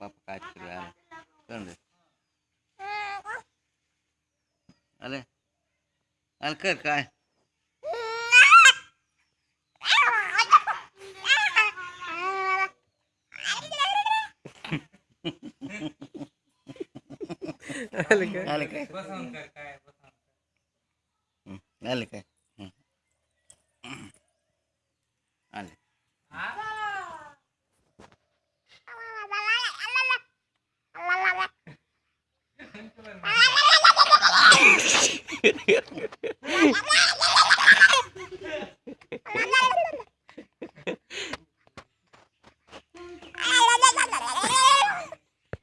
पापा केलं आलं करून दे आले आलं कर काय आले काय कर काय बसवून нет, нет. нет.